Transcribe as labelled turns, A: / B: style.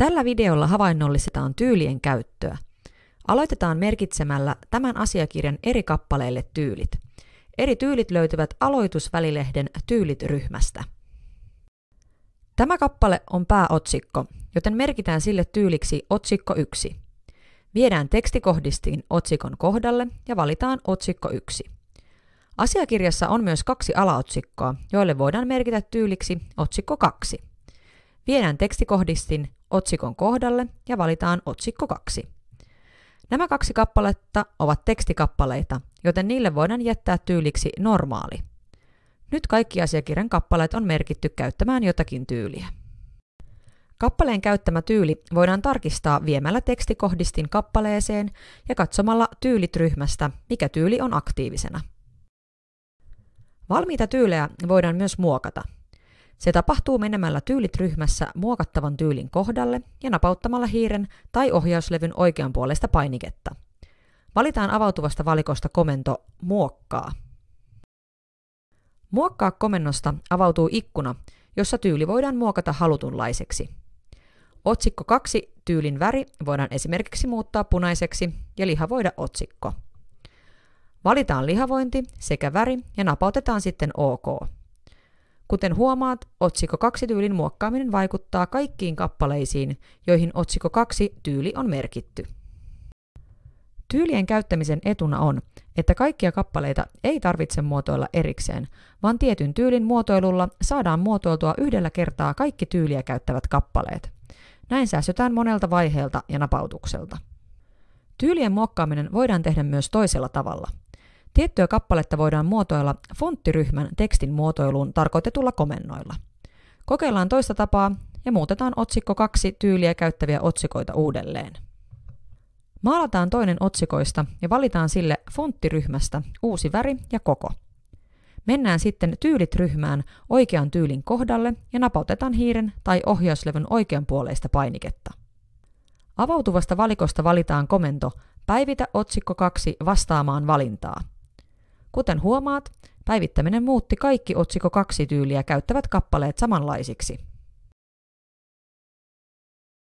A: Tällä videolla havainnollistetaan tyylien käyttöä. Aloitetaan merkitsemällä tämän asiakirjan eri kappaleille tyylit. Eri tyylit löytyvät aloitusvälilehden tyylit-ryhmästä. Tämä kappale on pääotsikko, joten merkitään sille tyyliksi otsikko 1. Viedään tekstikohdistiin otsikon kohdalle ja valitaan otsikko 1. Asiakirjassa on myös kaksi alaotsikkoa, joille voidaan merkitä tyyliksi otsikko 2. Viedään tekstikohdistin otsikon kohdalle ja valitaan otsikko 2. Nämä kaksi kappaletta ovat tekstikappaleita, joten niille voidaan jättää tyyliksi normaali. Nyt kaikki asiakirjan kappaleet on merkitty käyttämään jotakin tyyliä. Kappaleen käyttämä tyyli voidaan tarkistaa viemällä tekstikohdistin kappaleeseen ja katsomalla tyylit ryhmästä, mikä tyyli on aktiivisena. Valmiita tyylejä voidaan myös muokata. Se tapahtuu menemällä tyylit ryhmässä muokattavan tyylin kohdalle ja napauttamalla hiiren tai ohjauslevyn oikean puolesta painiketta. Valitaan avautuvasta valikosta komento Muokkaa. Muokkaa komennosta avautuu ikkuna, jossa tyyli voidaan muokata halutunlaiseksi. Otsikko 2 tyylin väri voidaan esimerkiksi muuttaa punaiseksi ja lihavoida otsikko. Valitaan lihavointi sekä väri ja napautetaan sitten OK. Kuten huomaat, otsikko 2 tyylin muokkaaminen vaikuttaa kaikkiin kappaleisiin, joihin otsikko 2 tyyli on merkitty. Tyylien käyttämisen etuna on, että kaikkia kappaleita ei tarvitse muotoilla erikseen, vaan tietyn tyylin muotoilulla saadaan muotoiltua yhdellä kertaa kaikki tyyliä käyttävät kappaleet. Näin säästetään monelta vaiheelta ja napautukselta. Tyylien muokkaaminen voidaan tehdä myös toisella tavalla. Tiettyä kappaletta voidaan muotoilla fonttiryhmän tekstin muotoiluun tarkoitetulla komennoilla. Kokeillaan toista tapaa ja muutetaan otsikko 2 tyyliä käyttäviä otsikoita uudelleen. Maalataan toinen otsikoista ja valitaan sille fonttiryhmästä uusi väri ja koko. Mennään sitten tyylit-ryhmään oikean tyylin kohdalle ja napautetaan hiiren tai ohjauslevyn oikeanpuoleista painiketta. Avautuvasta valikosta valitaan komento Päivitä otsikko 2 vastaamaan valintaa. Kuten huomaat, päivittäminen muutti kaikki otsikko 2 tyyliä käyttävät kappaleet samanlaisiksi.